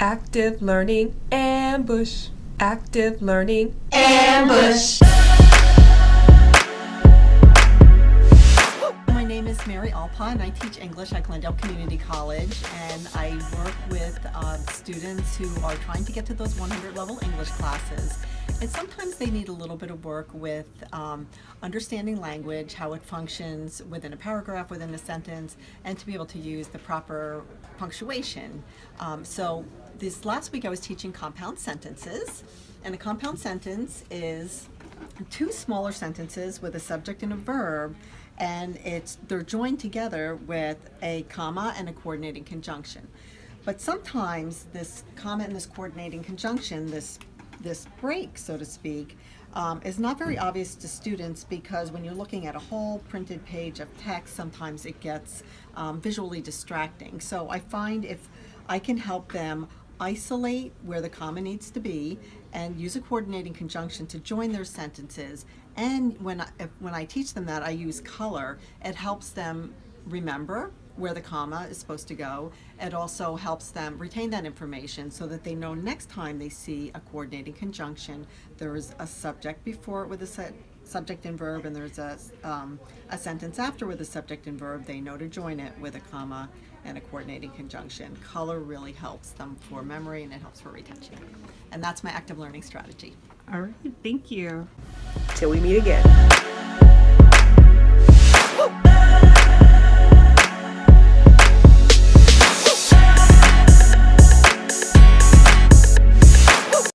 Active Learning Ambush. Active Learning Ambush. My name is Mary Alpa and I teach English at Glendale Community College and I work with uh, students who are trying to get to those 100 level English classes and sometimes they need a little bit of work with um, understanding language, how it functions within a paragraph, within a sentence, and to be able to use the proper punctuation. Um, so this last week I was teaching compound sentences, and a compound sentence is two smaller sentences with a subject and a verb, and it's they're joined together with a comma and a coordinating conjunction. But sometimes this comma and this coordinating conjunction, this this break, so to speak, um, is not very obvious to students because when you're looking at a whole printed page of text, sometimes it gets um, visually distracting. So I find if I can help them isolate where the comma needs to be and use a coordinating conjunction to join their sentences. And when I, when I teach them that, I use color. It helps them remember where the comma is supposed to go. It also helps them retain that information so that they know next time they see a coordinating conjunction, there is a subject before it with a set, subject and verb and there's a, um, a sentence after with a subject and verb, they know to join it with a comma and a coordinating conjunction. Color really helps them for memory and it helps for retention. And that's my active learning strategy. All right, thank you. Till we meet again.